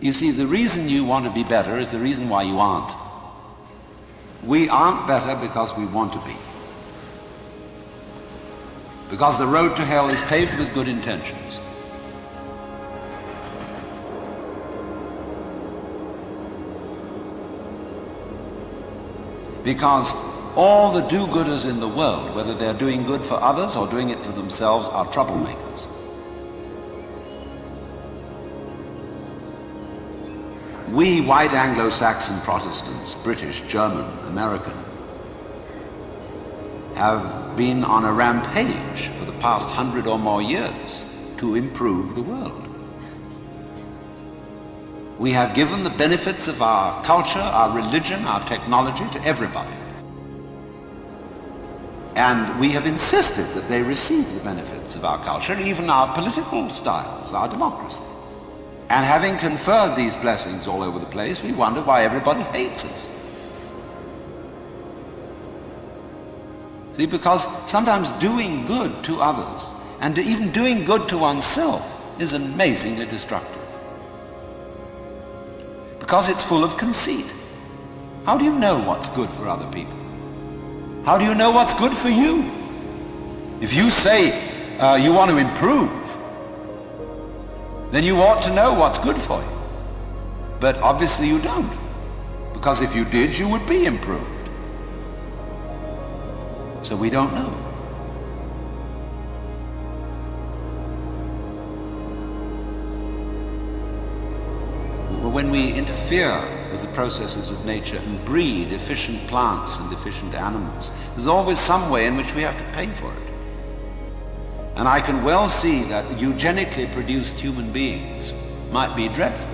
You see, the reason you want to be better is the reason why you aren't. We aren't better because we want to be. Because the road to hell is paved with good intentions. Because all the do-gooders in the world, whether they're doing good for others or doing it for themselves, are troublemakers. We white Anglo-Saxon Protestants, British, German, American, have been on a rampage for the past hundred or more years to improve the world. We have given the benefits of our culture, our religion, our technology to everybody. And we have insisted that they receive the benefits of our culture, even our political styles, our democracy. And having conferred these blessings all over the place, we wonder why everybody hates us. See, because sometimes doing good to others and even doing good to oneself is amazingly destructive. Because it's full of conceit. How do you know what's good for other people? How do you know what's good for you? If you say uh, you want to improve, then you ought to know what's good for you. But obviously you don't. Because if you did, you would be improved. So we don't know. When we interfere with the processes of nature and breed efficient plants and efficient animals. There's always some way in which we have to pay for it. And I can well see that eugenically produced human beings might be dreadful.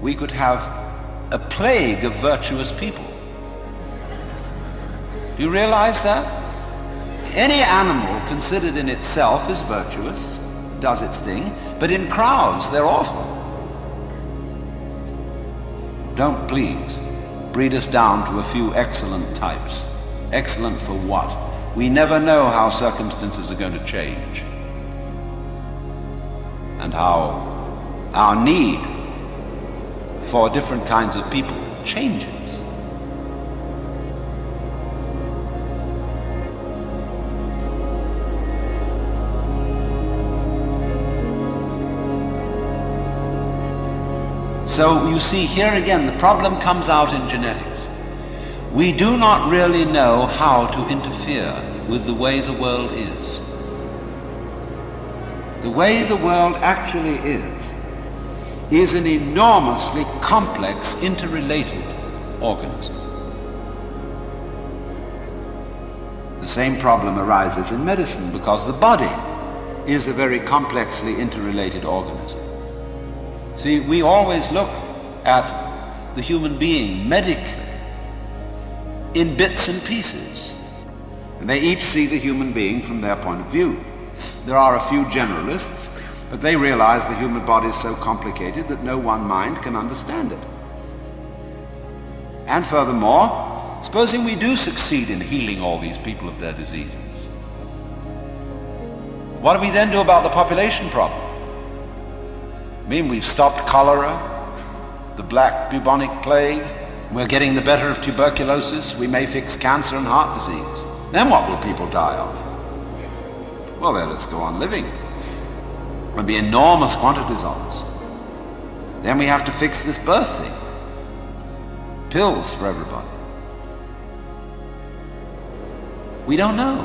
We could have a plague of virtuous people. Do you realize that? Any animal considered in itself is virtuous, does its thing, but in crowds they're awful. Don't please breed us down to a few excellent types. Excellent for what? We never know how circumstances are going to change and how our need for different kinds of people changes. So you see here again the problem comes out in genetics. We do not really know how to interfere with the way the world is. The way the world actually is, is an enormously complex, interrelated organism. The same problem arises in medicine because the body is a very complexly interrelated organism. See, we always look at the human being medically in bits and pieces. And they each see the human being from their point of view. There are a few generalists, but they realize the human body is so complicated that no one mind can understand it. And furthermore, supposing we do succeed in healing all these people of their diseases, what do we then do about the population problem? I mean, we've stopped cholera, the black bubonic plague, we're getting the better of tuberculosis, we may fix cancer and heart disease. Then what will people die of? Well, let us go on living. There'll be enormous quantities of us. Then we have to fix this birth thing. Pills for everybody. We don't know.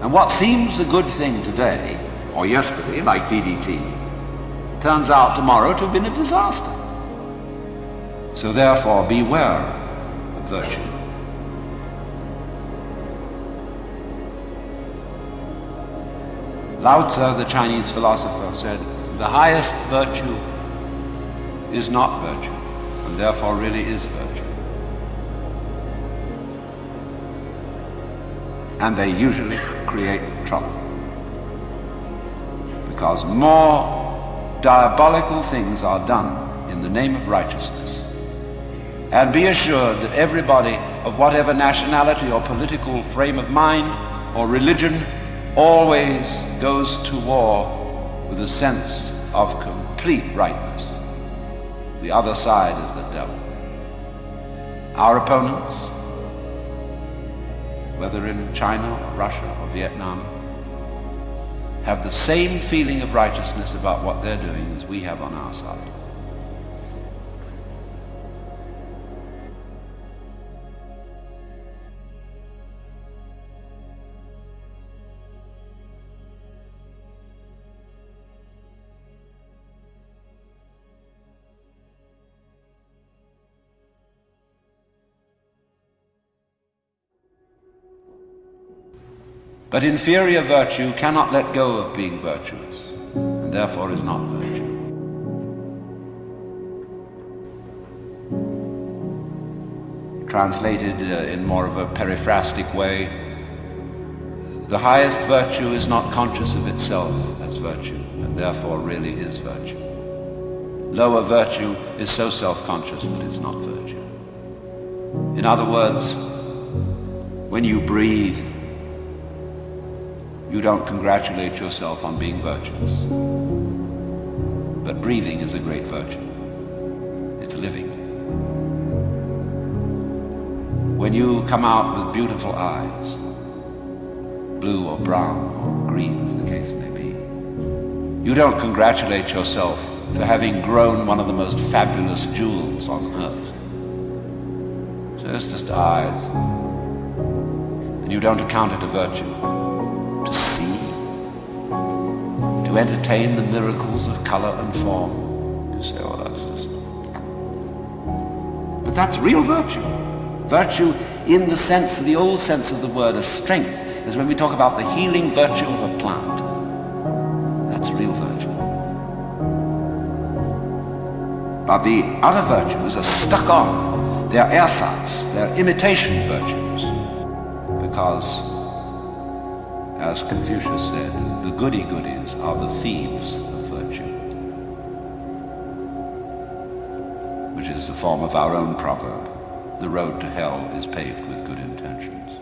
And what seems a good thing today or yesterday, like DDT, turns out tomorrow to have been a disaster. So therefore, beware of virtue. Lao Tzu, the Chinese philosopher, said, the highest virtue is not virtue, and therefore really is virtue. And they usually create trouble because more diabolical things are done in the name of righteousness. And be assured that everybody of whatever nationality or political frame of mind or religion always goes to war with a sense of complete rightness. The other side is the devil. Our opponents, whether in China or Russia or Vietnam, have the same feeling of righteousness about what they're doing as we have on our side. But inferior virtue cannot let go of being virtuous, and therefore is not virtue. Translated uh, in more of a periphrastic way, the highest virtue is not conscious of itself as virtue, and therefore really is virtue. Lower virtue is so self-conscious that it's not virtue. In other words, when you breathe, you don't congratulate yourself on being virtuous. But breathing is a great virtue. It's living. When you come out with beautiful eyes, blue or brown or green as the case may be, you don't congratulate yourself for having grown one of the most fabulous jewels on earth. So it's just eyes. And you don't account it a virtue entertain the miracles of color and form. You say, oh, that's just... But that's real virtue. Virtue in the sense, of the old sense of the word, as strength, is when we talk about the healing virtue of a plant. That's real virtue. But the other virtues are stuck on. They're ersatz, they're imitation virtues. Because as Confucius said, the goody-goodies are the thieves of virtue, which is the form of our own proverb, the road to hell is paved with good intentions.